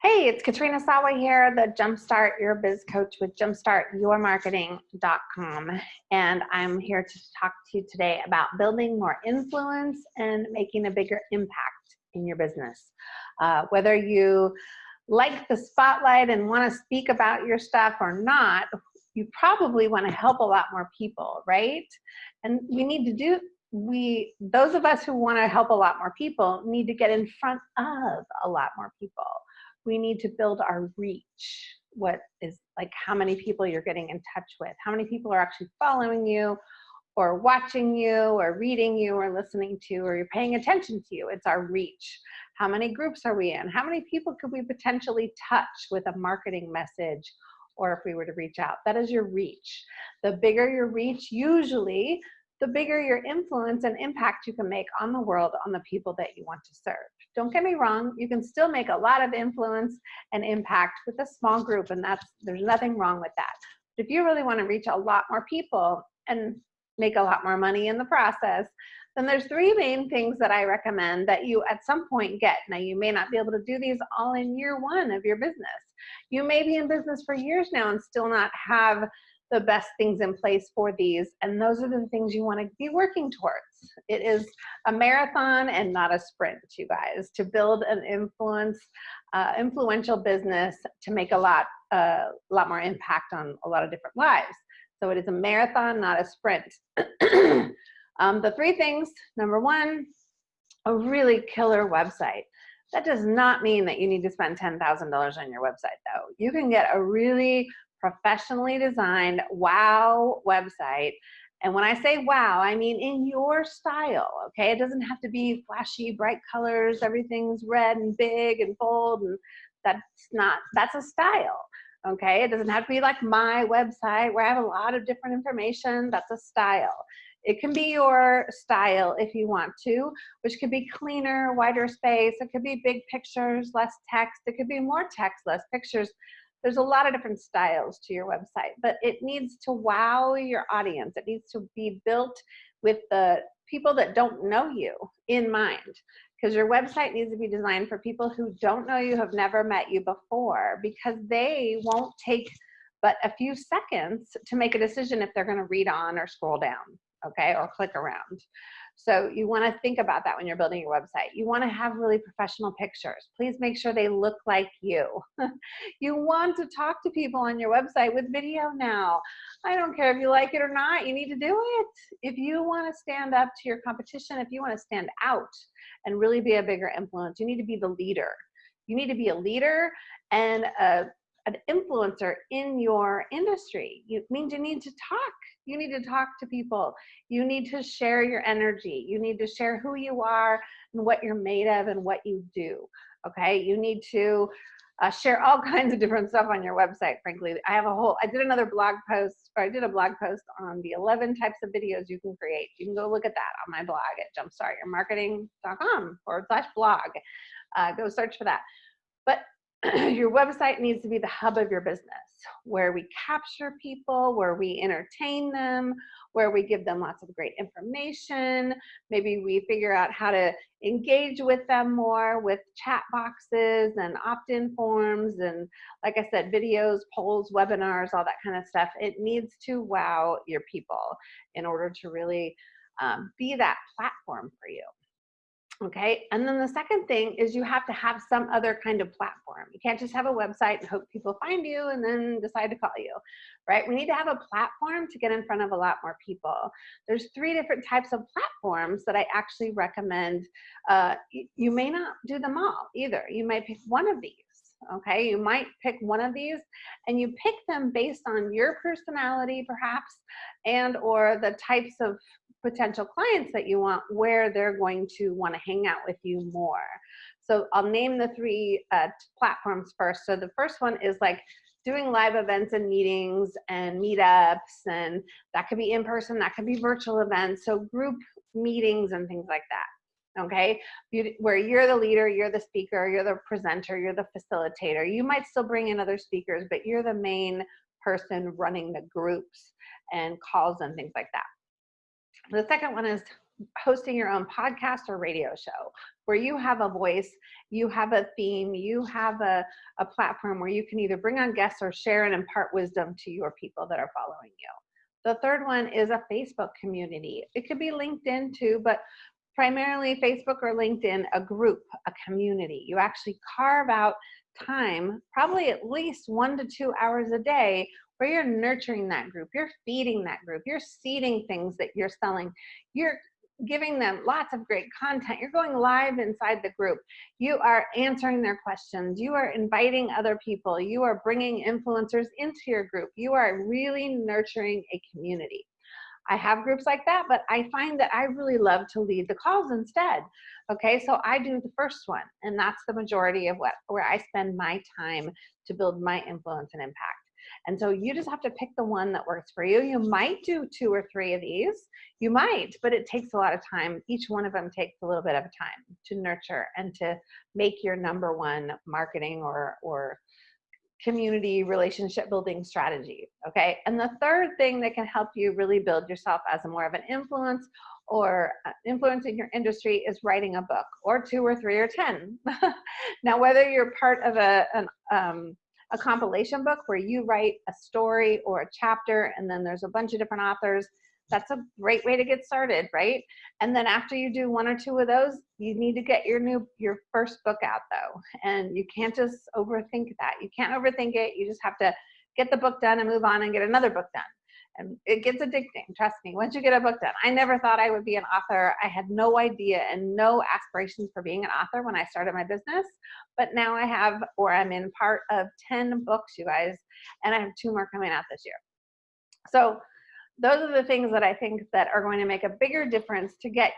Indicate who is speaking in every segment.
Speaker 1: Hey, it's Katrina Sawa here, the Jumpstart Your Biz Coach with jumpstartyourmarketing.com. And I'm here to talk to you today about building more influence and making a bigger impact in your business. Uh, whether you like the spotlight and want to speak about your stuff or not, you probably want to help a lot more people, right? And we need to do we those of us who want to help a lot more people need to get in front of a lot more people we need to build our reach. What is like how many people you're getting in touch with, how many people are actually following you or watching you or reading you or listening to or you're paying attention to you. It's our reach. How many groups are we in? How many people could we potentially touch with a marketing message or if we were to reach out? That is your reach. The bigger your reach, usually the bigger your influence and impact you can make on the world, on the people that you want to serve. Don't get me wrong, you can still make a lot of influence and impact with a small group, and that's there's nothing wrong with that. But if you really want to reach a lot more people and make a lot more money in the process, then there's three main things that I recommend that you at some point get. Now, you may not be able to do these all in year one of your business. You may be in business for years now and still not have the best things in place for these. And those are the things you want to be working towards. It is a marathon and not a sprint, you guys, to build an influence, uh, influential business to make a lot, uh, lot more impact on a lot of different lives. So it is a marathon, not a sprint. um, the three things, number one, a really killer website. That does not mean that you need to spend $10,000 on your website though. You can get a really professionally designed wow website. And when I say wow, I mean in your style, okay? It doesn't have to be flashy, bright colors, everything's red and big and bold, and that's not, that's a style, okay? It doesn't have to be like my website where I have a lot of different information, that's a style. It can be your style if you want to, which could be cleaner, wider space. It could be big pictures, less text. It could be more text, less pictures there's a lot of different styles to your website, but it needs to wow your audience. It needs to be built with the people that don't know you in mind because your website needs to be designed for people who don't know you, have never met you before, because they won't take but a few seconds to make a decision if they're going to read on or scroll down, okay, or click around. So you want to think about that when you're building your website. You want to have really professional pictures. Please make sure they look like you. you want to talk to people on your website with video now. I don't care if you like it or not, you need to do it. If you want to stand up to your competition, if you want to stand out and really be a bigger influence, you need to be the leader. You need to be a leader and a, an influencer in your industry. It means you need to talk you need to talk to people. You need to share your energy. You need to share who you are and what you're made of and what you do. Okay, you need to uh, share all kinds of different stuff on your website, frankly. I have a whole, I did another blog post, or I did a blog post on the 11 types of videos you can create. You can go look at that on my blog at jumpstartyourmarketing.com forward slash blog. Uh, go search for that. But your website needs to be the hub of your business where we capture people, where we entertain them, where we give them lots of great information. Maybe we figure out how to engage with them more with chat boxes and opt-in forms and like I said, videos, polls, webinars, all that kind of stuff. It needs to wow your people in order to really um, be that platform for you. Okay, and then the second thing is you have to have some other kind of platform. You can't just have a website and hope people find you and then decide to call you, right? We need to have a platform to get in front of a lot more people. There's three different types of platforms that I actually recommend. Uh, you may not do them all either. You might pick one of these okay you might pick one of these and you pick them based on your personality perhaps and or the types of potential clients that you want where they're going to want to hang out with you more. So I'll name the three uh, platforms first. So the first one is like doing live events and meetings and meetups and that could be in person, that could be virtual events. So group meetings and things like that. Okay, where you're the leader, you're the speaker, you're the presenter, you're the facilitator. You might still bring in other speakers, but you're the main person running the groups and calls and things like that. The second one is hosting your own podcast or radio show where you have a voice, you have a theme, you have a, a platform where you can either bring on guests or share and impart wisdom to your people that are following you. The third one is a Facebook community. It could be LinkedIn too, but primarily Facebook or LinkedIn, a group, a community. You actually carve out time, probably at least one to two hours a day, where you're nurturing that group, you're feeding that group, you're seeding things that you're selling, you're giving them lots of great content. You're going live inside the group. You are answering their questions. You are inviting other people. You are bringing influencers into your group. You are really nurturing a community. I have groups like that, but I find that I really love to lead the calls instead. Okay, so I do the first one, and that's the majority of what where I spend my time to build my influence and impact. And so you just have to pick the one that works for you. You might do two or three of these. You might, but it takes a lot of time. Each one of them takes a little bit of time to nurture and to make your number one marketing or, or community relationship building strategy. Okay. And the third thing that can help you really build yourself as a more of an influence or uh, influencing your industry is writing a book or two or three or 10. now, whether you're part of a, an, um, a compilation book where you write a story or a chapter and then there's a bunch of different authors that's a great way to get started right? And then after you do one or two of those you need to get your new your first book out though. And you can't just overthink that. You can't overthink it. You just have to get the book done and move on and get another book done. And it gets addicting trust me. Once you get a book done i never thought i would be an author. I had no idea and no aspirations for being an author when i started my business. But now i have or i'm in part of 10 books you guys and i have two more coming out this year. So those are the things that i think that are going to make a bigger difference to get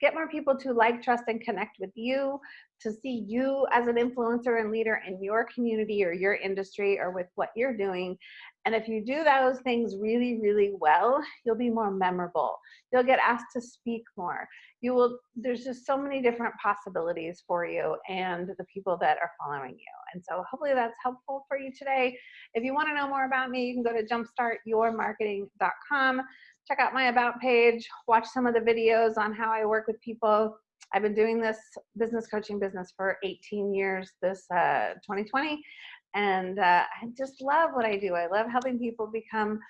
Speaker 1: get more people to like trust and connect with you to see you as an influencer and leader in your community or your industry or with what you're doing and if you do those things really, really well, you'll be more memorable. You'll get asked to speak more. You will, there's just so many different possibilities for you and the people that are following you. And so hopefully that's helpful for you today. If you wanna know more about me, you can go to jumpstartyourmarketing.com, check out my about page, watch some of the videos on how I work with people. I've been doing this business coaching business for 18 years this uh, 2020 and uh, I just love what I do. I love helping people become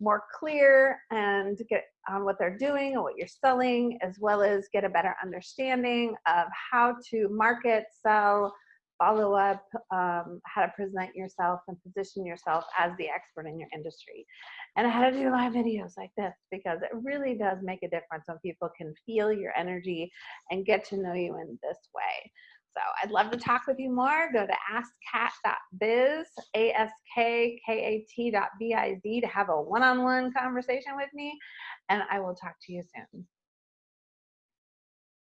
Speaker 1: more clear and get on what they're doing and what you're selling, as well as get a better understanding of how to market, sell, follow up, um, how to present yourself and position yourself as the expert in your industry. And how to do live videos like this because it really does make a difference when people can feel your energy and get to know you in this way. So I'd love to talk with you more. Go to askkat.biz, A-S-K-K-A-T.biz to have a one-on-one conversation with me, and I will talk to you soon.